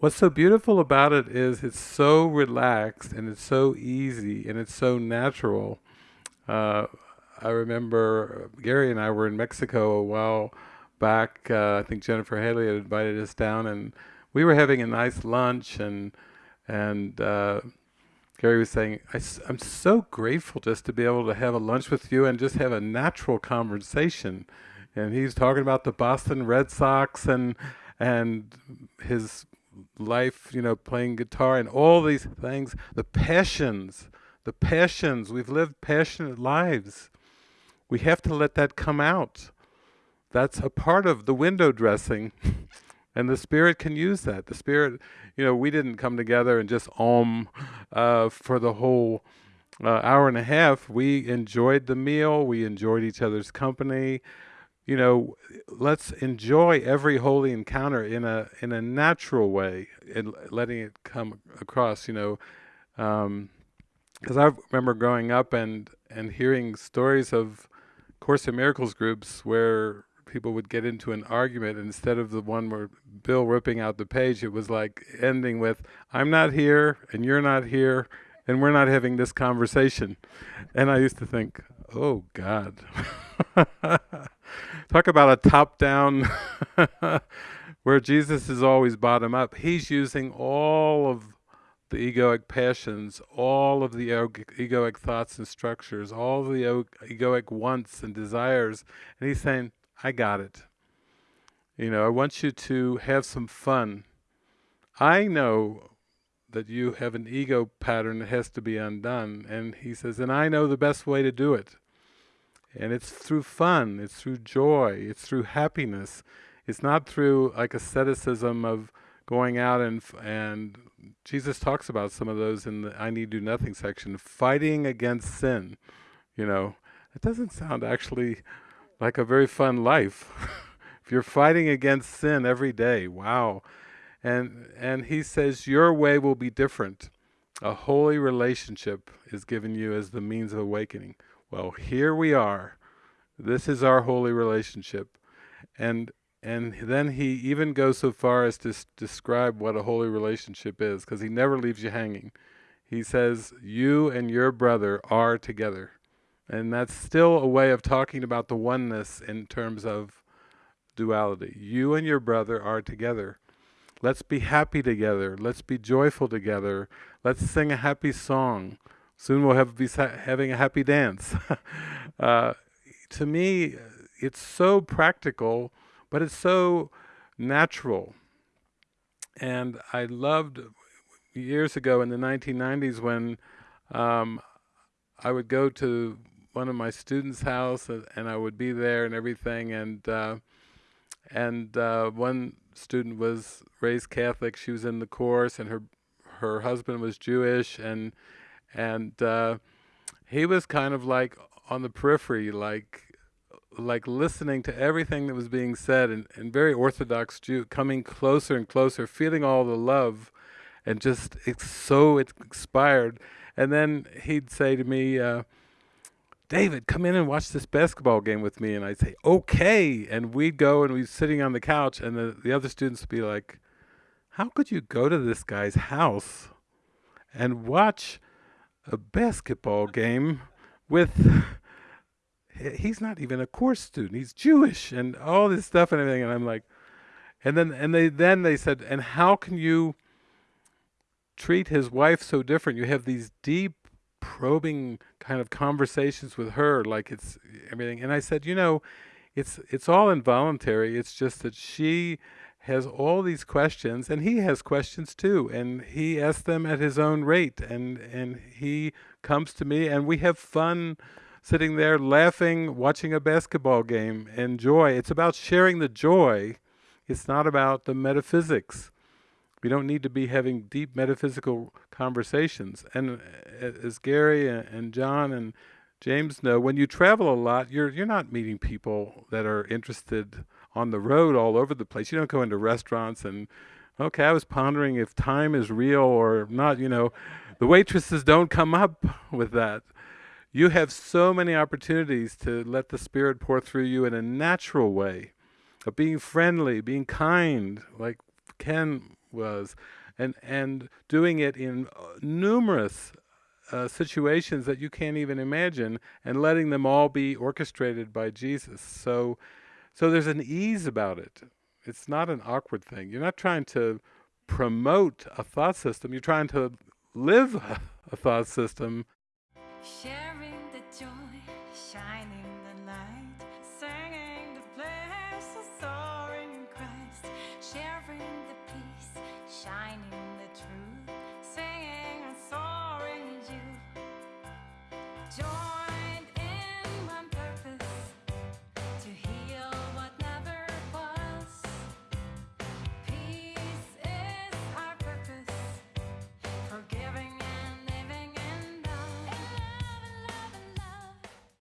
What's so beautiful about it is it's so relaxed and it's so easy and it's so natural. Uh, I remember Gary and I were in Mexico a while back. Uh, I think Jennifer Hadley had invited us down, and we were having a nice lunch. and And uh, Gary was saying, I, am so grateful just to be able to have a lunch with you and just have a natural conversation." And he's talking about the Boston Red Sox and and his life, you know, playing guitar and all these things, the passions, the passions. We've lived passionate lives. We have to let that come out. That's a part of the window dressing. and the Spirit can use that. The Spirit, you know, we didn't come together and just om uh, for the whole uh, hour and a half. We enjoyed the meal. We enjoyed each other's company you know, let's enjoy every holy encounter in a in a natural way, and letting it come across. You know, because um, I remember growing up and and hearing stories of Course in Miracles groups where people would get into an argument instead of the one where Bill ripping out the page, it was like ending with, I'm not here and you're not here and we're not having this conversation. And I used to think, oh God. Talk about a top down where Jesus is always bottom up. He's using all of the egoic passions, all of the egoic thoughts and structures, all the egoic wants and desires, and he's saying, I got it. You know, I want you to have some fun. I know that you have an ego pattern that has to be undone, and he says, and I know the best way to do it. And it's through fun, it's through joy, it's through happiness. It's not through like asceticism of going out and and Jesus talks about some of those in the I need do nothing section, fighting against sin. You know, it doesn't sound actually like a very fun life. if you're fighting against sin every day, wow. And and he says your way will be different. A holy relationship is given you as the means of awakening. Well, here we are. This is our holy relationship. And and then he even goes so far as to describe what a holy relationship is, because he never leaves you hanging. He says, you and your brother are together. And that's still a way of talking about the oneness in terms of duality. You and your brother are together. Let's be happy together. Let's be joyful together. Let's sing a happy song. Soon we'll have be having a happy dance. uh, to me, it's so practical, but it's so natural. And I loved years ago in the 1990s when um, I would go to one of my students' house and, and I would be there and everything. And uh, and uh, one student was raised Catholic. She was in the course, and her her husband was Jewish, and and uh, he was kind of like on the periphery, like like listening to everything that was being said, and, and very Orthodox Jew, coming closer and closer, feeling all the love, and just it's so expired. And then he'd say to me, uh, David, come in and watch this basketball game with me. And I'd say, okay. And we'd go and we'd sitting on the couch, and the, the other students would be like, how could you go to this guy's house and watch a basketball game with he's not even a course student. He's jewish and all this stuff and everything. And i'm like and then and they then they said and how can you treat his wife so different? You have these deep probing kind of conversations with her like it's everything. And i said you know it's it's all involuntary. It's just that she has all these questions and he has questions too and he asks them at his own rate and and he comes to me and we have fun sitting there laughing watching a basketball game and joy. It's about sharing the joy. It's not about the metaphysics. We don't need to be having deep metaphysical conversations. And uh, as Gary and John and James know when you travel a lot you're you're not meeting people that are interested on the road all over the place. You don't go into restaurants and, okay, I was pondering if time is real or not, you know. The waitresses don't come up with that. You have so many opportunities to let the Spirit pour through you in a natural way of being friendly, being kind, like Ken was, and and doing it in uh, numerous uh, situations that you can't even imagine, and letting them all be orchestrated by Jesus. So, so there's an ease about it. It's not an awkward thing. You're not trying to promote a thought system. You're trying to live a thought system. Share